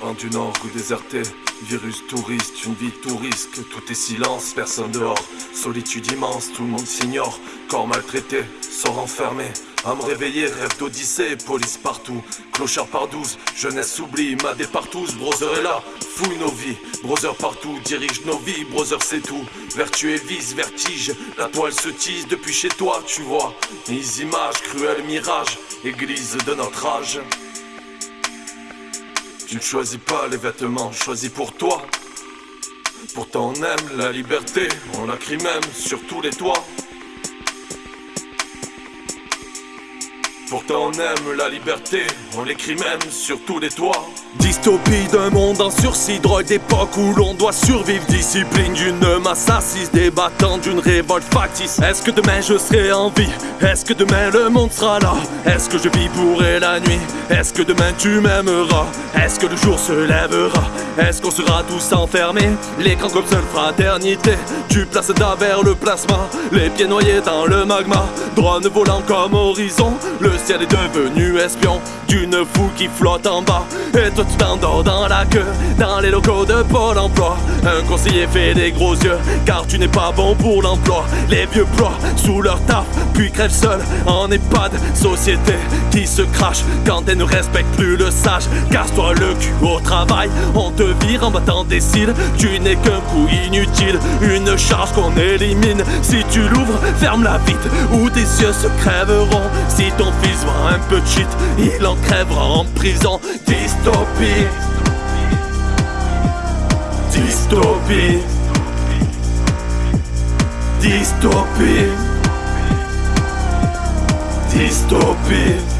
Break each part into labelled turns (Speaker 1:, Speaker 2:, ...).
Speaker 1: En du nord ou déserté, virus touriste, une vie touriste, tout est silence, personne dehors, solitude immense, tout le monde s'ignore, corps maltraité, sort enfermé, à me réveiller, rêve d'Odyssée, police partout, clochard par douze, jeunesse oublie, ma tous, brother est là, fouille nos vies, brother partout, dirige nos vies, brother c'est tout, vertu et vice, vertige, la toile se tisse depuis chez toi, tu vois, les images, cruelles mirages, église de notre âge. Tu ne choisis pas les vêtements choisis pour toi. Pourtant on aime la liberté, on la crie même sur tous les toits. Pourtant on aime la liberté, on l'écrit même sur tous les toits. Dystopie d'un monde en sursis, drogue d'époque où l'on doit survivre. Discipline d'une masse assise, débattant d'une révolte factice. Est-ce que demain je serai en vie? Est-ce que demain le monde sera là? Est-ce que je vivrai la nuit? Est-ce que demain tu m'aimeras? Est-ce que le jour se lèvera? Est-ce qu'on sera tous enfermés? L'écran comme seule fraternité. Tu places vers le plasma Les pieds noyés dans le magma. Drone volant comme horizon ciel est devenu espion D'une foule qui flotte en bas. Et toi tu t'endors dans la queue Dans les locaux de Pôle emploi. Un conseiller fait des gros yeux Car tu n'es pas bon pour l'emploi. Les vieux ploient sous leur taf Puis crèvent seuls en EHPAD. Société qui se crache Quand elle ne respecte plus le sage. Casse-toi le cul au travail On te vire en battant des cils. Tu n'es qu'un coup inutile Une charge qu'on élimine. Si tu l'ouvres, ferme-la vite Ou tes yeux se crèveront. Si ton fils voit un peu de shit Il en crèvera en prison. Dystopie. Dystopie. Dystopie. Dystopie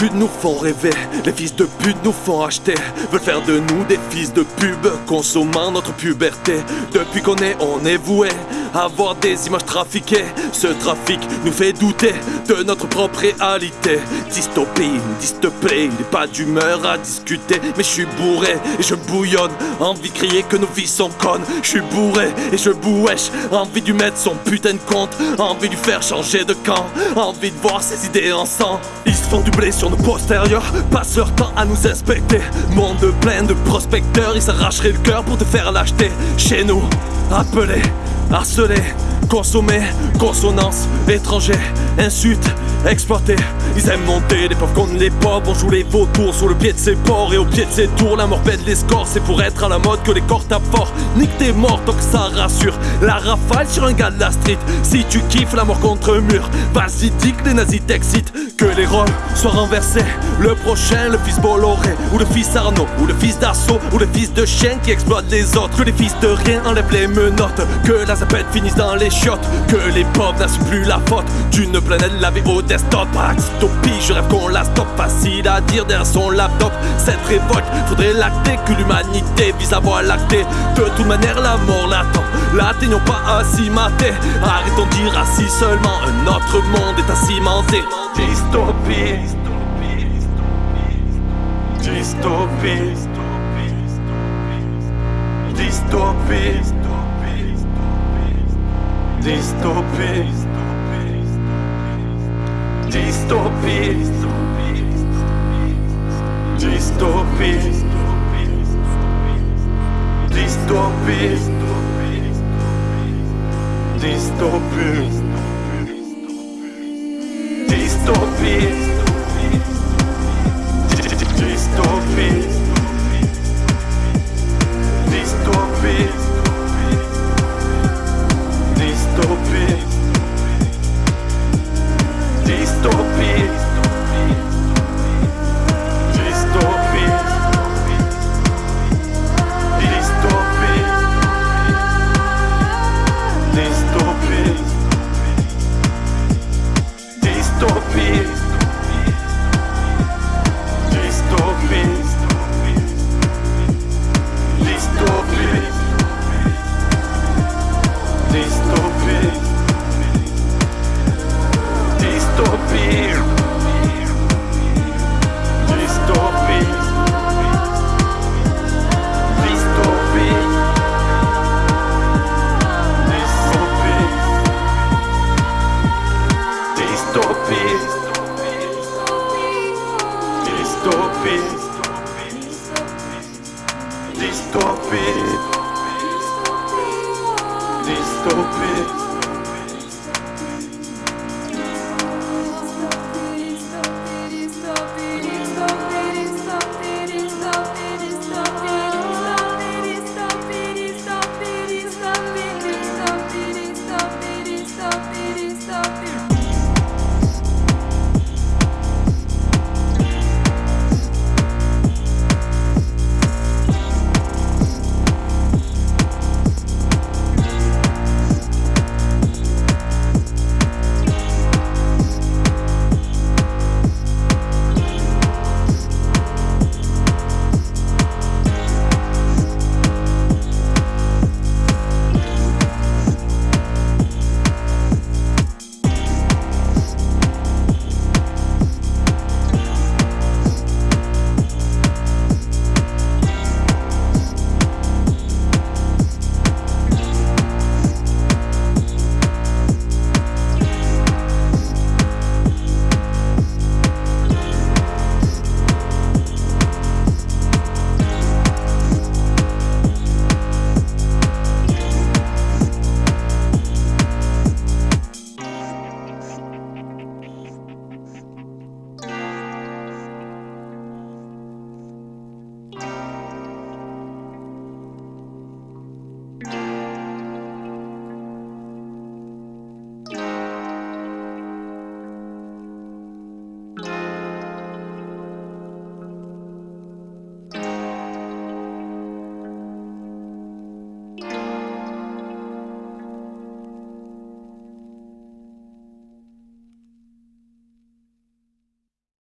Speaker 1: pute nous font rêver, les fils de pute nous font acheter, veulent faire de nous des fils de pub, consommant notre puberté. Depuis qu'on est, on est voué avoir des images trafiquées. Ce trafic nous fait douter de notre propre réalité. Dystopie, dystopie, il n'est pas d'humeur à discuter. Mais je suis bourré et je bouillonne, envie de crier que nos vies sont connes. Je suis bourré et je bouèche, envie de mettre son putain de compte, envie de faire changer de camp, envie de voir ses idées en sang. Ils se font du blé sur nos postérieurs, passent leur temps à nous inspecter. Monde plein de prospecteurs, ils s'arracheraient le cœur pour te faire l'acheter. Chez nous, appelés harcelés, consommés, consonance, étrangers, insultes, exploités. Ils aiment monter les pauvres contre les pauvres, on joue les vautours sur le pied de ses porcs et au pied de ses tours. La mort pète les scores, c'est pour être à la mode que les corps tapent fort. Nique tes morts tant que ça rassure. La rafale sur un gars de la street. Si tu kiffes la mort contre mur, vas-y, dis que les nazis t'excitent. Que les rôles soient renversés. Le prochain, le fils Bolloré, ou le fils Arnaud, ou le fils d'Assaut, ou le fils de chien qui exploite les autres. Que les fils de rien enlèvent les menottes. Que la zapette finisse dans les chiottes. Que les pauvres n'assument plus la faute d'une planète lavée au desktop. Dystopie, je rêve qu'on la stoppe. Facile à dire derrière son laptop. Cette révolte, faudrait l'acter. Que l'humanité vise à voir l'acter. De toute manière, la mort l'attend. L'atteignons pas à s'y. Arrêtons de dire assis seulement. Un autre monde est à cimenter. Dystopie. Dystopie. Dystopie. Dystopie. Distopia Distopia Distopia Distopia Distopia Distopia golpe Dystopie. Dystopie.